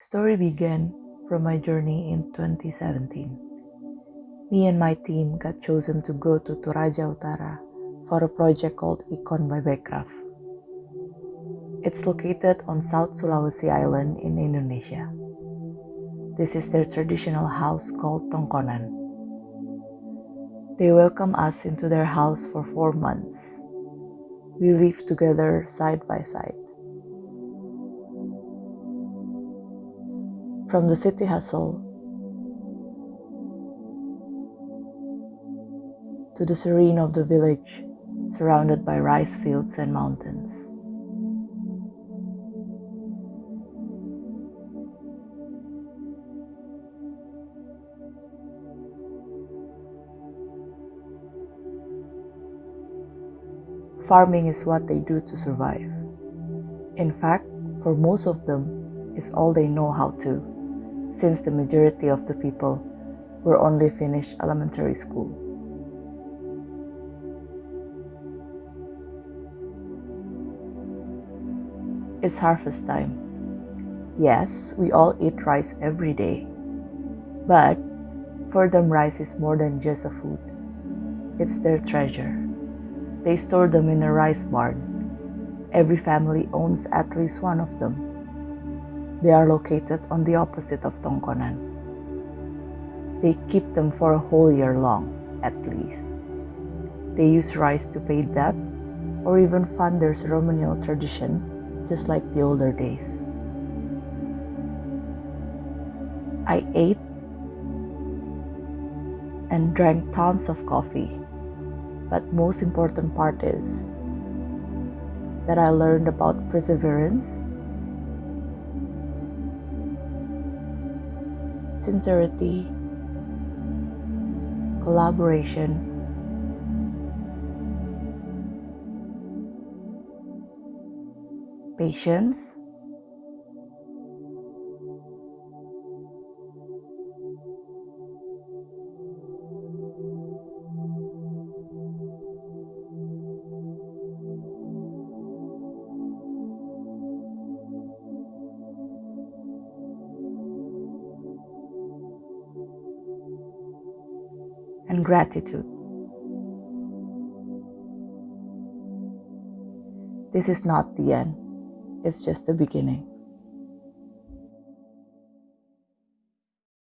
Story began from my journey in 2017. Me and my team got chosen to go to Toraja Utara for a project called IKKON by Bekraf. It's located on South Sulawesi Island in Indonesia. This is their traditional house called Tongkonan. They welcome us into their house for four months. We live together side by side. From the city hustle to the serene of the village, surrounded by rice fields and mountains. Farming is what they do to survive. In fact, for most of them, it's all they know how to, since the majority of the people were only finished elementary school. It's harvest time. Yes, we all eat rice every day. But for them, rice is more than just a food. It's their treasure. They store them in a rice barn. Every family owns at least one of them. They are located on the opposite of Tongkonan. They keep them for a whole year long, at least. They use rice to pay debt or even fund their ceremonial tradition, just like the older days. I ate and drank tons of coffee but most important part is that I learned about perseverance, sincerity, collaboration, patience, and gratitude. This is not the end, it's just the beginning.